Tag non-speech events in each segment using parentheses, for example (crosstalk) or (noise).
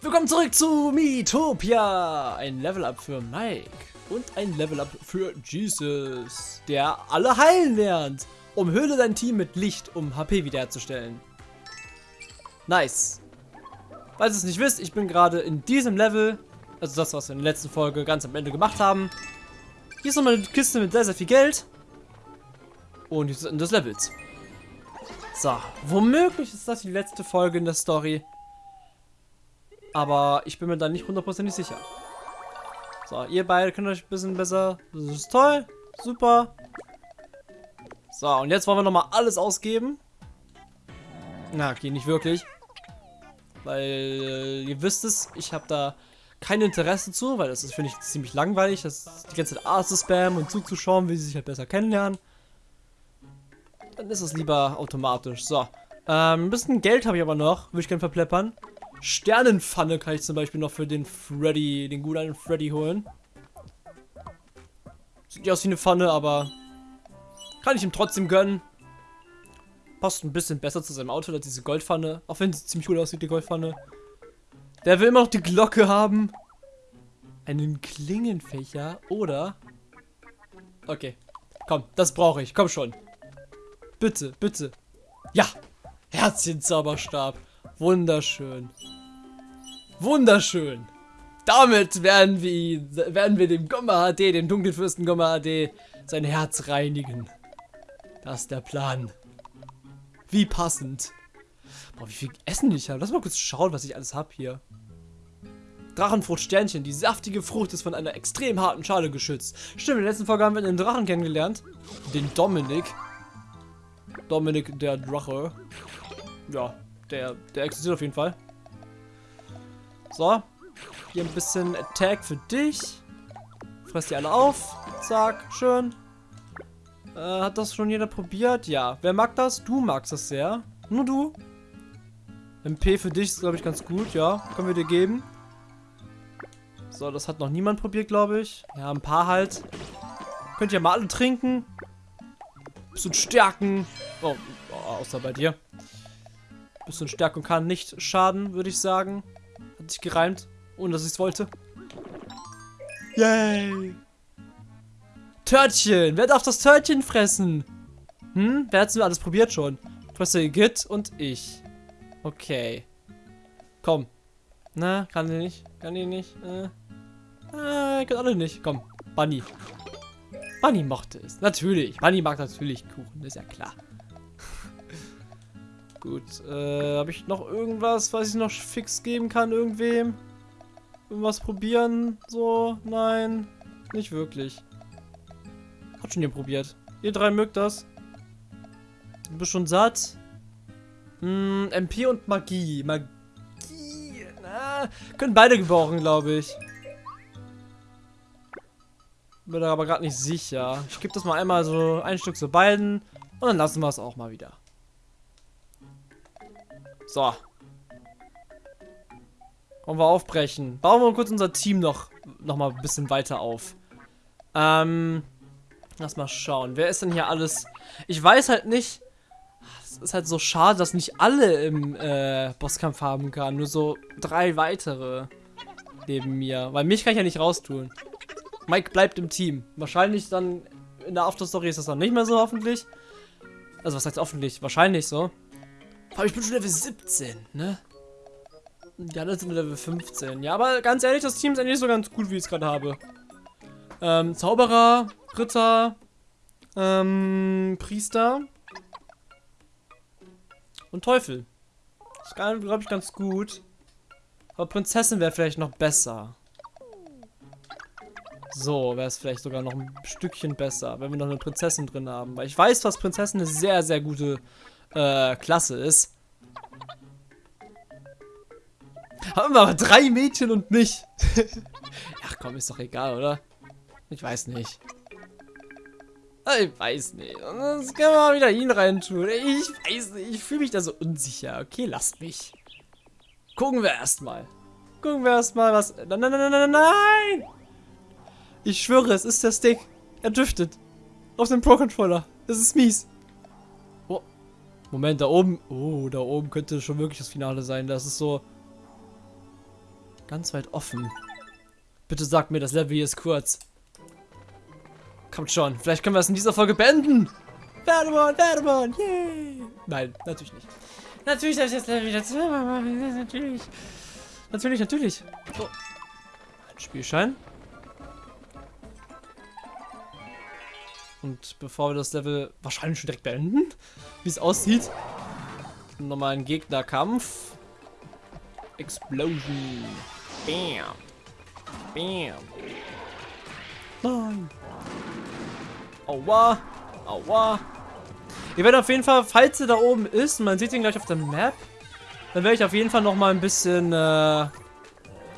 Willkommen zurück zu Miitopia! Ein Level-Up für Mike und ein Level-Up für Jesus, der alle heilen lernt. Umhülle dein Team mit Licht, um HP wiederherzustellen. Nice. Falls ihr es nicht wisst, ich bin gerade in diesem Level, also das, was wir in der letzten Folge ganz am Ende gemacht haben. Hier ist nochmal eine Kiste mit sehr, sehr viel Geld. Und hier ist das Ende des Levels. So, womöglich ist das die letzte Folge in der Story. Aber ich bin mir da nicht hundertprozentig sicher. So, ihr beide könnt euch ein bisschen besser. Das ist toll. Super. So, und jetzt wollen wir nochmal alles ausgeben. Na, okay, nicht wirklich. Weil, äh, ihr wisst es, ich habe da kein Interesse zu, weil das ist, finde ich, ziemlich langweilig, das die ganze Zeit A zu spammen und zuzuschauen, wie sie sich halt besser kennenlernen. Dann ist es lieber automatisch. So. Ähm, ein bisschen Geld habe ich aber noch, würde ich gerne verpleppern. Sternenpfanne kann ich zum Beispiel noch für den Freddy, den guten Freddy holen. Sieht ja aus wie eine Pfanne, aber kann ich ihm trotzdem gönnen. Passt ein bisschen besser zu seinem Auto als diese Goldpfanne. Auch wenn sie ziemlich gut aussieht, die Goldpfanne. Der will immer noch die Glocke haben. Einen Klingenfächer oder... Okay. Komm, das brauche ich. Komm schon. Bitte, bitte. Ja. Herzchen-Zauberstab. Wunderschön. Wunderschön. Damit werden wir, werden wir dem Gomma HD, dem dunklen Fürsten Gomma HD, sein Herz reinigen. Das ist der Plan. Wie passend. Boah, wie viel Essen ich habe. Lass mal kurz schauen, was ich alles habe hier. Drachenfruchtsternchen. Die saftige Frucht ist von einer extrem harten Schale geschützt. Stimmt, in der letzten Folge haben wir einen Drachen kennengelernt. Den Dominik. Dominik der Drache. Ja, der, der existiert auf jeden Fall. So. Hier ein bisschen Attack für dich. Fress die alle auf. Zack, schön. Äh, hat das schon jeder probiert? Ja. Wer mag das? Du magst das sehr. Nur du. MP für dich ist, glaube ich, ganz gut. Ja, können wir dir geben. So, das hat noch niemand probiert, glaube ich. Ja, ein paar halt. Könnt ihr mal alle trinken. Bisschen stärken. Oh, außer bei dir. Bisschen Stärkung kann nicht schaden, würde ich sagen. Sich gereimt, ohne dass ich es wollte. Yay! Törtchen! Wer darf das Törtchen fressen? Hm? Wer hat es alles probiert schon? Professor Git und ich. Okay. Komm. Na, kann die nicht? Kann die nicht? Äh. Ah, können alle nicht. Komm, Bunny. Bunny mochte es. Natürlich. Bunny mag natürlich Kuchen, ist ja klar. Gut, äh, habe ich noch irgendwas, was ich noch fix geben kann irgendwem? Irgendwas probieren? So? Nein, nicht wirklich. Hat schon ihr probiert. Ihr drei mögt das. Du bist schon satt. Hm, MP und Magie. Magie. Na, können beide gebrauchen, glaube ich. Bin aber gerade nicht sicher. Ich gebe das mal einmal so ein Stück zu beiden. Und dann lassen wir es auch mal wieder. So. Wollen wir aufbrechen. Bauen wir kurz unser Team noch, noch mal ein bisschen weiter auf. Ähm, lass mal schauen. Wer ist denn hier alles? Ich weiß halt nicht. Es ist halt so schade, dass nicht alle im äh, Bosskampf haben kann. Nur so drei weitere neben mir. Weil mich kann ich ja nicht raustun. Mike bleibt im Team. Wahrscheinlich dann in der Afterstory ist das dann nicht mehr so, hoffentlich. Also was heißt hoffentlich? Wahrscheinlich so. Aber ich bin schon Level 17, ne? Die anderen sind Level 15. Ja, aber ganz ehrlich, das Team ist eigentlich so ganz gut, wie ich es gerade habe. Ähm, Zauberer, Ritter, ähm, Priester und Teufel. Das ist, glaube ich, ganz gut. Aber Prinzessin wäre vielleicht noch besser. So, wäre es vielleicht sogar noch ein Stückchen besser, wenn wir noch eine Prinzessin drin haben. Weil ich weiß, dass Prinzessin eine sehr, sehr gute äh, Klasse ist. Haben wir aber drei Mädchen und mich. (laughs) Ach komm, ist doch egal, oder? Ich weiß nicht. Ich weiß nicht. Das können wir mal wieder ihn reintun. Ich weiß nicht. Ich fühle mich da so unsicher. Okay, lasst mich. Gucken wir erstmal. Gucken wir erstmal, was. Nein, nein, nein, nein, nein! Ich schwöre, es ist der Stick. Er driftet. Auf dem Pro-Controller. Das ist mies. Moment, da oben. Oh, da oben könnte schon wirklich das Finale sein. Das ist so. Ganz weit offen. Bitte sag mir, das Level hier ist kurz. Kommt schon, vielleicht können wir es in dieser Folge beenden. Pheromon, Pheromon, yay! Nein, natürlich nicht. Natürlich habe ich das Level wieder zweimal (laughs) machen. Natürlich. Natürlich, natürlich. So. Ein Spielschein. Und bevor wir das Level wahrscheinlich schon direkt beenden, (laughs) wie es aussieht, nochmal ein Gegnerkampf. Explosion. Bam. Bam. Nein. Aua. Aua. Ihr werdet auf jeden Fall, falls er da oben ist, man sieht ihn gleich auf der Map, dann werde ich auf jeden Fall noch mal ein bisschen äh,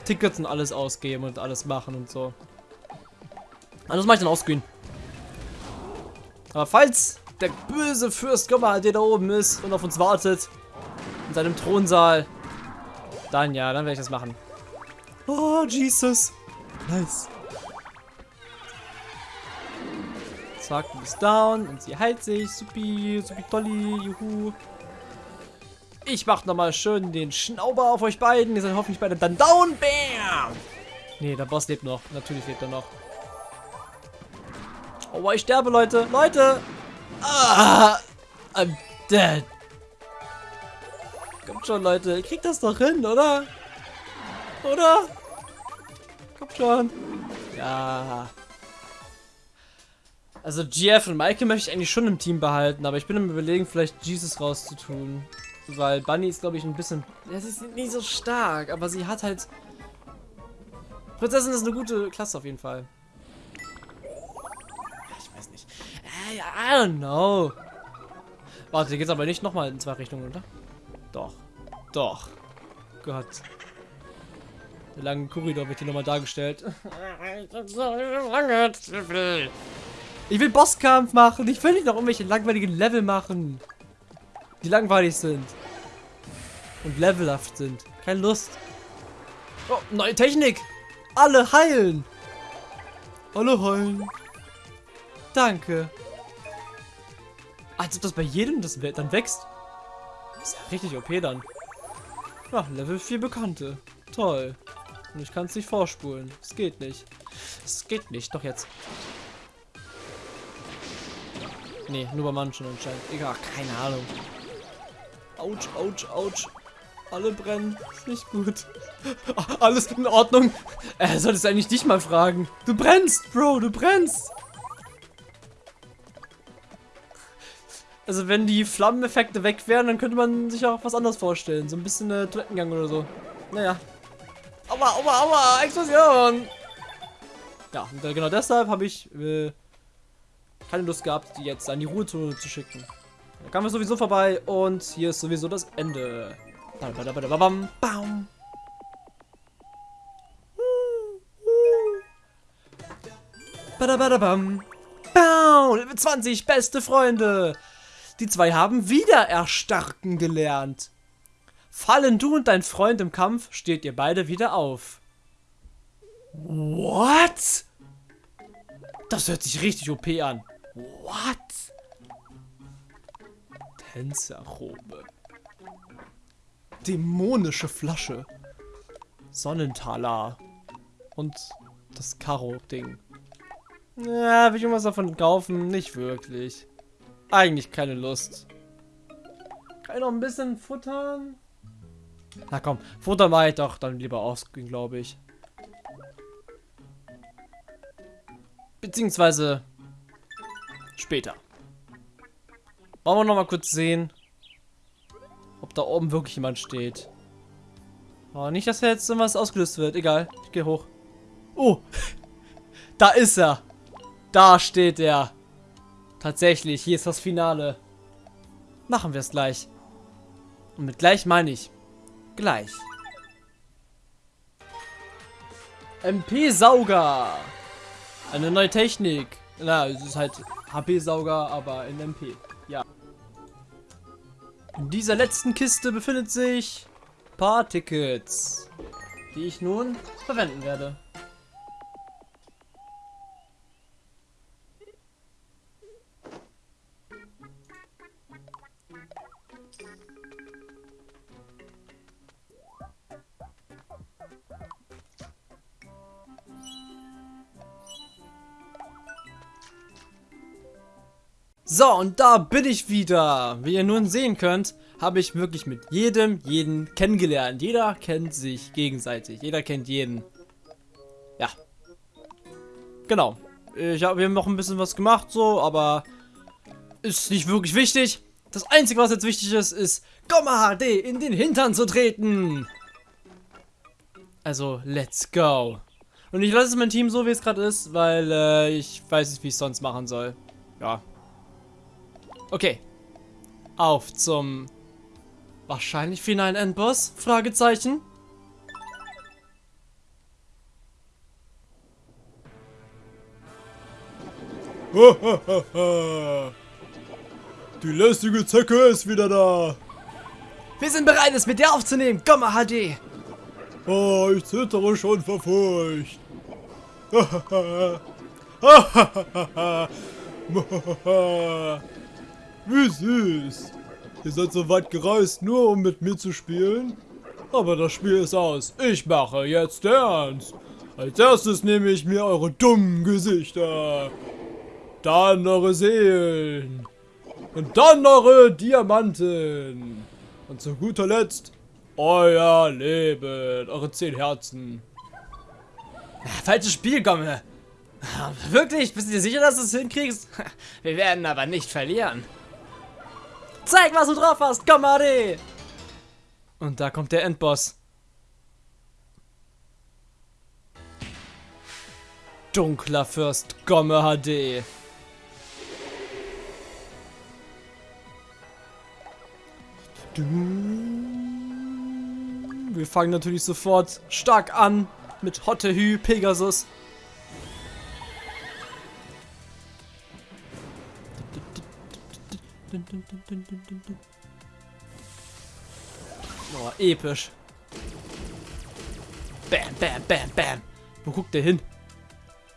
Tickets und alles ausgeben und alles machen und so. Also das mache ich dann offscreen. Aber falls der böse Fürst Gomma, der da oben ist und auf uns wartet, in seinem Thronsaal, dann ja, dann werde ich das machen. Oh, Jesus. Nice. Zack, du bist down und sie heilt sich. Supi, supi tolli, juhu. Ich mach nochmal schön den Schnauber auf euch beiden. Ihr seid hoffentlich beide dann down. Bam! Nee, der Boss lebt noch. Natürlich lebt er noch. Oh, ich sterbe, Leute. Leute! Ah, I'm dead. Kommt schon, Leute. Kriegt das doch hin, oder? Oder? Kommt schon. Ja. Also GF und Maike möchte ich eigentlich schon im Team behalten, aber ich bin im Überlegen, vielleicht Jesus rauszutun. Weil Bunny ist, glaube ich, ein bisschen... Ja, sie ist nicht so stark, aber sie hat halt... Prinzessin ist eine gute Klasse auf jeden Fall. I don't know. Warte, hier geht's aber nicht nochmal in zwei Richtungen, oder? Doch. Doch. Gott. Der lange Korridor wird hier nochmal dargestellt. Ich will Bosskampf machen. Ich will nicht noch irgendwelche langweiligen Level machen. Die langweilig sind. Und levelhaft sind. Keine Lust. Oh, neue Technik. Alle heilen. Alle heilen. Danke. Als ob das bei jedem das dann wächst. ist ja richtig OP dann. Ja, Level 4 Bekannte. Toll. Und ich kann es nicht vorspulen. Es geht nicht. Es geht nicht. Doch jetzt. Nee, nur bei manchen anscheinend. Egal, keine Ahnung. Autsch, autsch, autsch. Alle brennen. Ist nicht gut. (laughs) Alles in Ordnung. Er sollte es eigentlich dich mal fragen. Du brennst, Bro, du brennst. Also wenn die Flammeneffekte weg wären, dann könnte man sich auch was anderes vorstellen. So ein bisschen äh, Toilettengang oder so. Naja. Aua, aua, aua, Explosion. Ja, und äh, genau deshalb habe ich äh, keine Lust gehabt, die jetzt an die Ruhezone zu schicken. Da kamen wir sowieso vorbei und hier ist sowieso das Ende. Bam, bam. Badabadabam. Bam. Level 20, beste Freunde. Die zwei haben wieder erstarken gelernt. Fallen du und dein Freund im Kampf, steht ihr beide wieder auf. What? Das hört sich richtig OP an. What? Tänzerrobe. Dämonische Flasche. Sonnentaler. Und das Karo-Ding. Ja, will ich irgendwas davon kaufen? Nicht wirklich. Eigentlich keine Lust. Kann ich noch ein bisschen futtern? Na komm, Futter mache ich doch dann lieber ausgehen, glaube ich. Beziehungsweise Später. Wollen wir noch mal kurz sehen, ob da oben wirklich jemand steht. Oh, nicht, dass jetzt irgendwas ausgelöst wird. Egal, ich gehe hoch. Oh, (laughs) da ist er. Da steht er. Tatsächlich, hier ist das Finale. Machen wir es gleich. Und mit gleich meine ich gleich. MP-Sauger. Eine neue Technik. Na, es ist halt HP-Sauger, aber in MP. Ja. In dieser letzten Kiste befindet sich paar Tickets, die ich nun verwenden werde. So, und da bin ich wieder. Wie ihr nun sehen könnt, habe ich wirklich mit jedem, jeden kennengelernt. Jeder kennt sich gegenseitig. Jeder kennt jeden. Ja. Genau. Ich hab, wir haben noch ein bisschen was gemacht, so, aber ist nicht wirklich wichtig. Das Einzige, was jetzt wichtig ist, ist Gomma HD in den Hintern zu treten. Also, let's go. Und ich lasse mein Team so, wie es gerade ist, weil äh, ich weiß nicht, wie ich es sonst machen soll. Ja. Okay. Auf zum wahrscheinlich finalen Endboss? Fragezeichen. (laughs) Die lästige Zecke ist wieder da. Wir sind bereit, es mit dir aufzunehmen. Gomma HD. Oh, ich zittere schon vor Furcht. (laughs) (laughs) Wie süß. Ihr seid so weit gereist, nur um mit mir zu spielen? Aber das Spiel ist aus. Ich mache jetzt ernst. Als erstes nehme ich mir eure dummen Gesichter. Dann eure Seelen. Und dann eure Diamanten. Und zu guter Letzt euer Leben. Eure zehn Herzen. Falsches Spiel, Gomme. Wirklich? Bist du dir sicher, dass du es hinkriegst? (laughs) Wir werden aber nicht verlieren. Zeig, was du drauf hast, Gomme Und da kommt der Endboss. Dunkler Fürst Gomme HD. Wir fangen natürlich sofort stark an mit Hottehü Pegasus. Oh, episch. Bam, bam, bam, bam. Wo guckt der hin?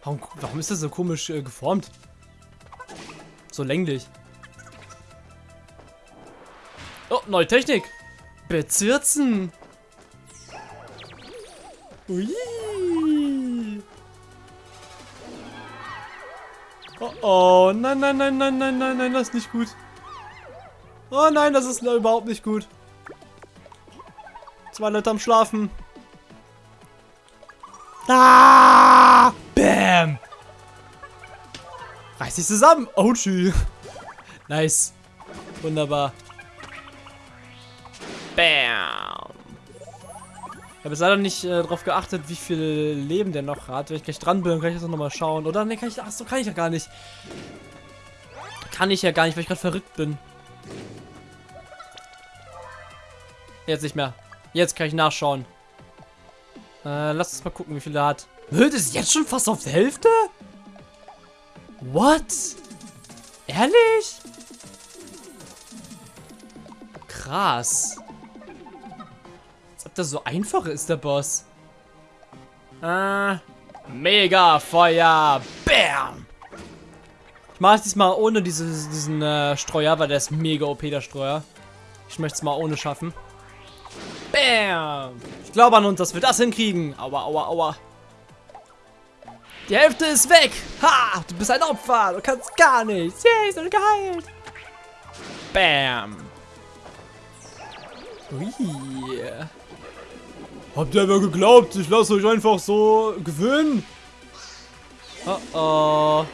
Warum, warum ist das so komisch äh, geformt? So länglich. Oh, neue Technik. Bezirzen. Ui. Oh, oh, nein, nein, nein, nein, nein, nein, nein, das ist nicht gut. Oh nein, das ist überhaupt nicht gut. Zwei Leute am Schlafen. Ah! Bam! Reiß dich zusammen. Oh, tschüss. Nice. Wunderbar. Bam. Ich habe jetzt leider nicht äh, darauf geachtet, wie viel Leben der noch hat. Wenn ich gleich dran bin, kann ich das nochmal schauen. Oder? Ne, kann ich. Achso, kann ich ja gar nicht. Kann ich ja gar nicht, weil ich gerade verrückt bin. Jetzt nicht mehr. Jetzt kann ich nachschauen. Äh, lass uns mal gucken, wie viel er hat. Das ist jetzt schon fast auf der Hälfte? What? Ehrlich? Krass. Als ob das so einfach ist, der Boss. Äh, Mega Feuer. Bam. Ich mache es diesmal ohne dieses, diesen äh, Streuer, weil der ist mega OP, der Streuer. Ich möchte es mal ohne schaffen. Bam! Ich glaube an uns, dass wir das hinkriegen. Aua, aua, aua. Die Hälfte ist weg. Ha! Du bist ein Opfer. Du kannst gar nichts. Yay, ist geheilt. Bam. Ui. Habt ihr aber geglaubt, ich lasse euch einfach so gewinnen? Oh oh.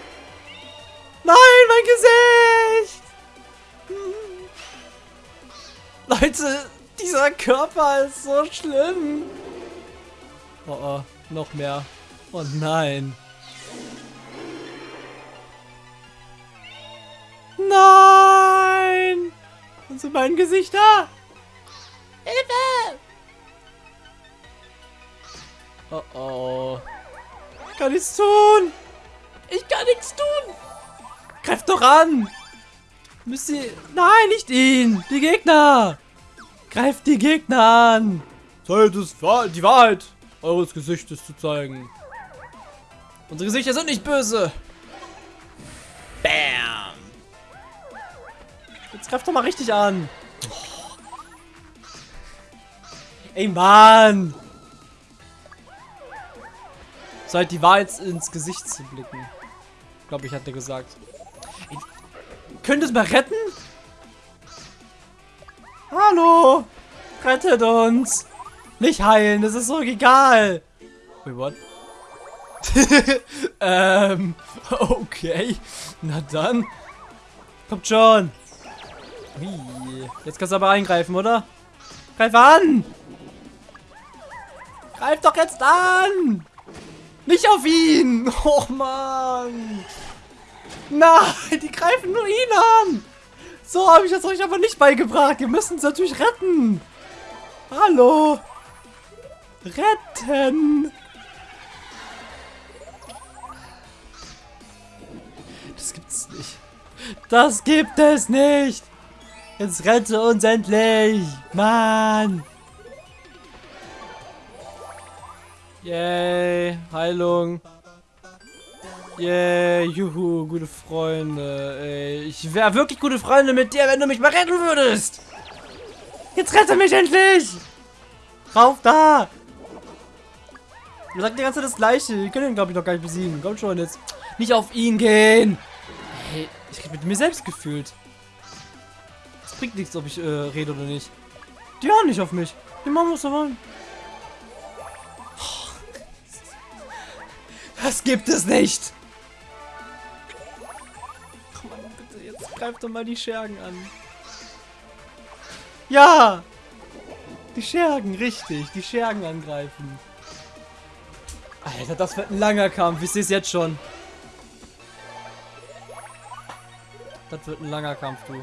Nein, mein Gesicht! Leute, dieser Körper ist so schlimm. Oh oh, noch mehr. Oh nein. Nein! Und sind mein Gesichter? Hilfe! Oh oh. Ich kann nichts tun! Ich kann nichts tun! Greift doch an! Müsst ihr... Nein, nicht ihn! Die Gegner! Greift die Gegner an! Zeit es, die Wahrheit eures Gesichtes zu zeigen. Unsere Gesichter sind nicht böse. Bam. Jetzt greift doch mal richtig an. Ey, Mann. Zeit die Wahrheit ins Gesicht zu blicken. Glaube ich, hat er gesagt. Ey, könnt es mal retten? Hallo! Rettet uns! Nicht heilen, das ist so egal. Wait, what? (laughs) ähm, okay. Na dann. Kommt schon. Wie? Jetzt kannst du aber eingreifen, oder? Greif an! Greif doch jetzt an! Nicht auf ihn! (laughs) Oh Mann! Nein, die greifen nur ihn an! So habe ich das euch aber nicht beigebracht. Wir müssen es natürlich retten. Hallo! Retten! Das gibt's nicht. Das gibt es nicht! Jetzt rette uns endlich! Mann! Yay, Heilung. Yay, juhu, gute Freunde. Ey, ich wäre wirklich gute Freunde mit dir, wenn du mich mal retten würdest! Jetzt rette mich endlich! Rauf da! Ihr sagt die ganze Zeit das Gleiche. Ihr könnt ihn, glaube ich, noch gar nicht besiegen. Kommt schon jetzt. Nicht auf ihn gehen. Hey, ich rede mit mir selbst gefühlt. Es bringt nichts, ob ich äh, rede oder nicht. Die hören nicht auf mich. Die machen, was sie wollen. Das gibt es nicht. Greift doch mal die Schergen an. Ja! Die Schergen, richtig. Die Schergen angreifen. Alter, das wird ein langer Kampf. Ich sehe es jetzt schon. Das wird ein langer Kampf, du.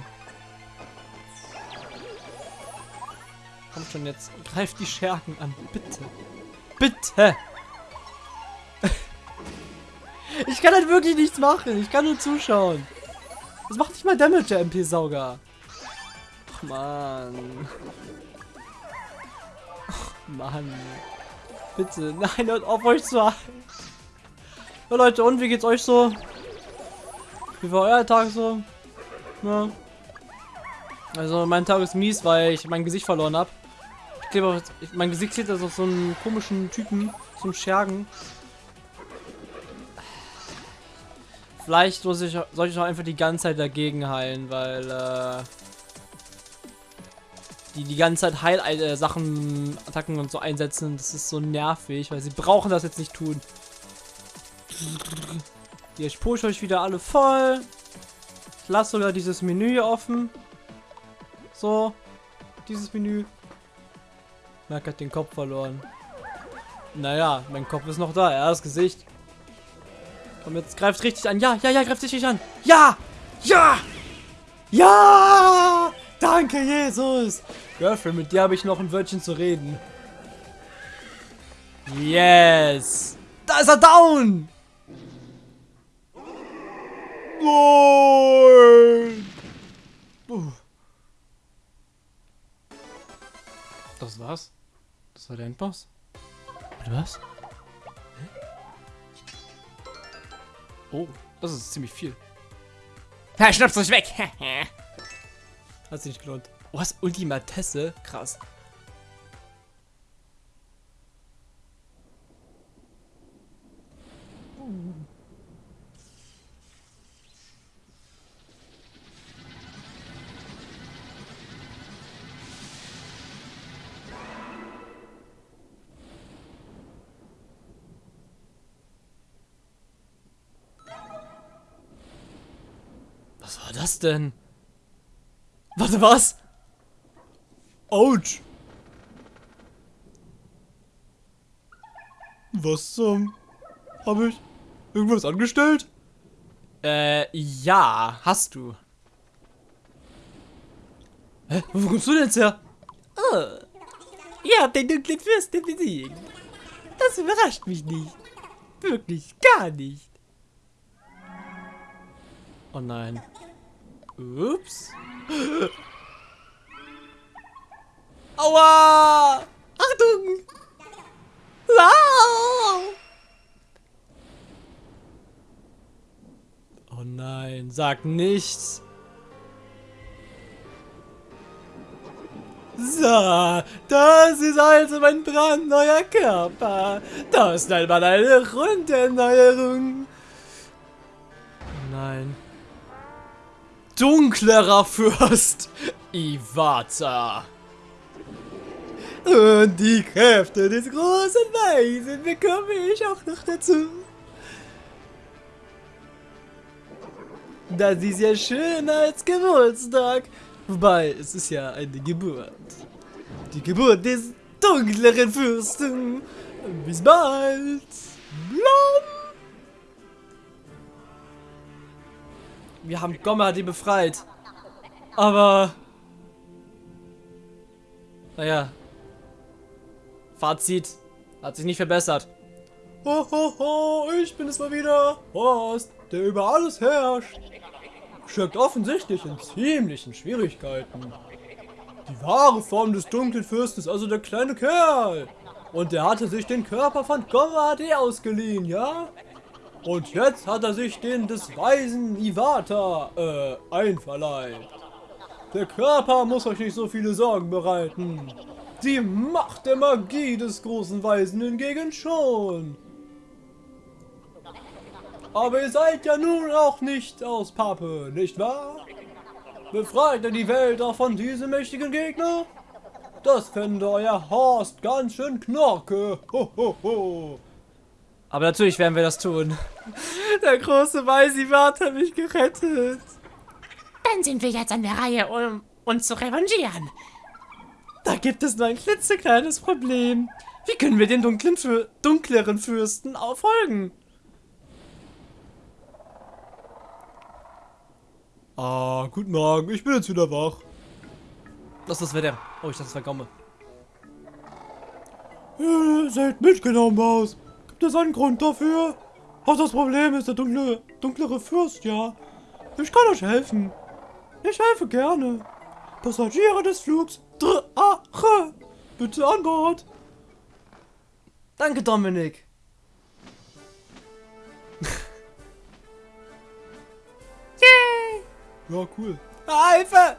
Kommt schon jetzt. Greift die Schergen an. Bitte. Bitte. (laughs) ich kann halt wirklich nichts machen. Ich kann nur zuschauen. Das macht nicht mal Damage, der MP-Sauger. Ach, Mann. Ach, Mann. Bitte, nein, hört auf euch zu halten. Ja, Leute, und wie geht's euch so? Wie war euer Tag so? Ja. Also, mein Tag ist mies, weil ich mein Gesicht verloren habe. Ich glaube, mein Gesicht sieht also so einen komischen Typen, einen Schergen. Vielleicht muss ich, soll ich auch einfach die ganze Zeit dagegen heilen, weil äh, die die ganze Zeit Heil-Sachen, äh, Attacken und so einsetzen. Das ist so nervig, weil sie brauchen das jetzt nicht tun. Hier, ich pushe euch wieder alle voll. Ich lasse sogar dieses Menü hier offen. So, dieses Menü. Merk hat den Kopf verloren. Naja, mein Kopf ist noch da, er das Gesicht. Komm, jetzt greift richtig an. Ja, ja, ja, greift richtig an. Ja! Ja! Ja! Danke, Jesus! Girlfriend, mit dir habe ich noch ein Wörtchen zu reden. Yes! Da ist er down! Nein! Uh. Das war's? Das war der Endboss? Oder was? Oh, das ist ziemlich viel. Ja, schnapp's euch weg! (laughs) Hat sich nicht gelohnt. Was? Ultimatesse? Krass. Denn? Warte, was? Autsch. Was zum... Habe ich irgendwas angestellt? Äh, ja, hast du. Hä? Wo kommst du denn jetzt her? Oh, ihr habt den dunklen Fürsten besiegt. Das überrascht mich nicht. Wirklich gar nicht. Oh nein. Ups. Aua! Achtung! Wow! Oh nein, sag nichts. So, das ist also mein brandneuer Körper. Das ist einmal eine Runderneuerung. Oh nein. Dunklerer Fürst Iwata. Und die Kräfte des großen Weisen bekomme ich auch noch dazu. Das ist ja schön als Geburtstag. Wobei, es ist ja eine Geburt. Die Geburt des dunkleren Fürsten. Bis bald. Blom. Wir haben Gomma die befreit. Aber... Naja. Fazit. Hat sich nicht verbessert. Ho, ho, ho, ich bin es mal wieder. Horst, der über alles herrscht. Steckt offensichtlich in ziemlichen Schwierigkeiten. Die wahre Form des dunklen Fürsten ist also der kleine Kerl. Und der hatte sich den Körper von Gomma HD ausgeliehen, ja? Und jetzt hat er sich den des weisen Iwata, äh, einverleibt. Der Körper muss euch nicht so viele Sorgen bereiten. Die Macht der Magie des großen Weisen hingegen schon. Aber ihr seid ja nun auch nicht aus Pappe, nicht wahr? Befreit ihr die Welt auch von diesem mächtigen Gegner? Das fände euer Horst ganz schön knorke. Ho, ho, ho. Aber natürlich werden wir das tun. Der große Weisivat hat mich gerettet. Dann sind wir jetzt an der Reihe, um uns zu revanchieren. Da gibt es nur ein klitzekleines Problem. Wie können wir den dunklen Für dunkleren Fürsten auffolgen? Ah, guten Morgen, ich bin jetzt wieder wach. Das ist der. Oh, ich dachte, das war Gomme. Ihr seht mitgenommen aus. Gibt es einen Grund dafür? Auch das Problem ist der dunkle, dunklere Fürst, ja. Ich kann euch helfen. Ich helfe gerne. Passagiere des Flugs Drache, bitte an Bord. Danke, Dominik. Yay! (laughs) Ja, cool. Hilfe!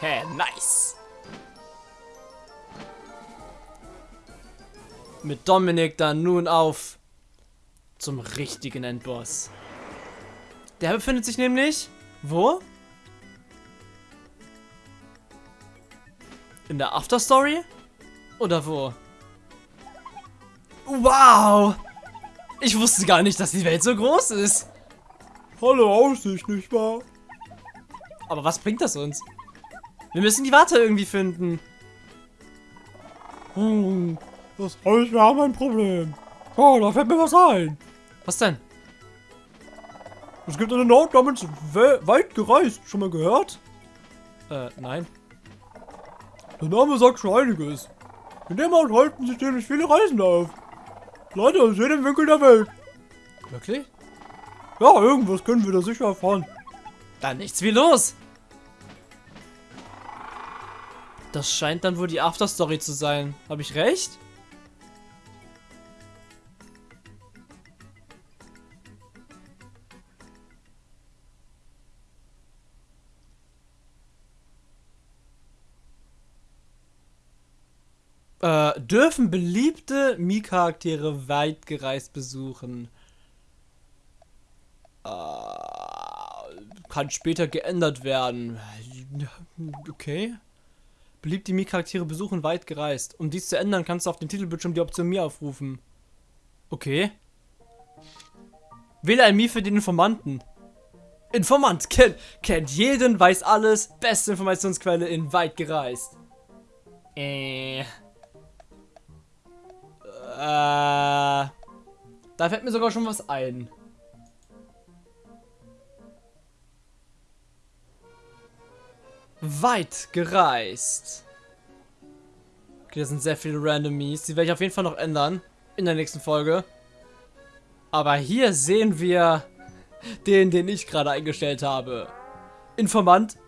Hehe, (laughs) nice. Mit Dominik dann nun auf zum richtigen Endboss. Der befindet sich nämlich wo? In der Afterstory? Oder wo? Wow! Ich wusste gar nicht, dass die Welt so groß ist. Tolle Aussicht, nicht wahr? Aber was bringt das uns? Wir müssen die Warte irgendwie finden. Hm, das heißt, wir haben ein Problem. Oh, da fällt mir was ein. Was denn? Es gibt einen Ort namens We Weit gereist. Schon mal gehört? Äh, nein. Der Name sagt schon einiges. In dem Ort halten sich nämlich viele Reisende auf. Leute aus jedem Winkel der Welt. Wirklich? Ja, irgendwas können wir da sicher erfahren. Dann nichts wie los. Das scheint dann wohl die Afterstory zu sein. Habe ich recht? Äh, dürfen beliebte Mii-Charaktere weit gereist besuchen. Äh, kann später geändert werden. Okay. Beliebte Mii-Charaktere besuchen weit gereist. Um dies zu ändern, kannst du auf dem Titelbildschirm die Option Mii aufrufen. Okay. Wähle ein Mii für den Informanten. Informant kennt, kennt jeden, weiß alles. Beste Informationsquelle in weit gereist. Äh. Äh, da fällt mir sogar schon was ein. Weit gereist. Okay, das sind sehr viele Randomies. Die werde ich auf jeden Fall noch ändern. In der nächsten Folge. Aber hier sehen wir den, den ich gerade eingestellt habe. Informant.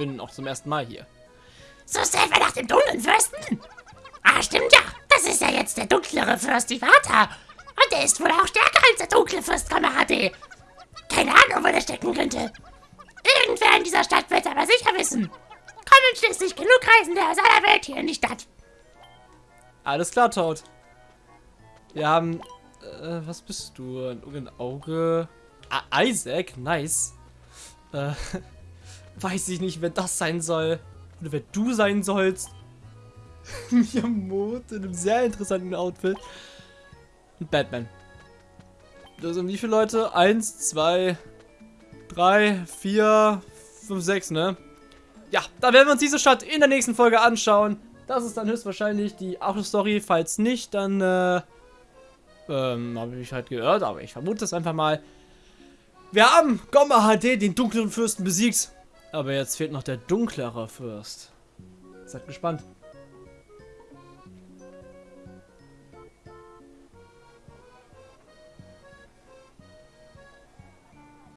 Bin auch zum ersten Mal hier. So wir nach dem dunklen Fürsten? Ah, stimmt ja. Das ist ja jetzt der dunklere Fürst Ivata. Und der ist wohl auch stärker als der dunkle Fürst Kamahade. Keine Ahnung, wo der stecken könnte. Irgendwer in dieser Stadt wird es aber sicher wissen. Kommen schließlich genug Reisende aus aller Welt hier in die Stadt. Alles klar, Toad. Wir haben, äh, was bist du? Ein, ein Auge. Ah, Isaac, nice. Äh, weiß ich nicht, wer das sein soll. Oder wer du sein sollst. (laughs) Miyamoto in einem sehr interessanten Outfit. Und Batman. Da sind wie viele Leute? Eins, zwei, drei, vier, fünf, sechs, ne? Ja, da werden wir uns diese Stadt in der nächsten Folge anschauen. Das ist dann höchstwahrscheinlich die Auto-Story. Falls nicht, dann, äh, ähm, habe ich halt gehört, aber ich vermute es einfach mal. Wir haben Gomma HD, den dunklen Fürsten, besiegt. Aber jetzt fehlt noch der dunklere Fürst. Seid gespannt.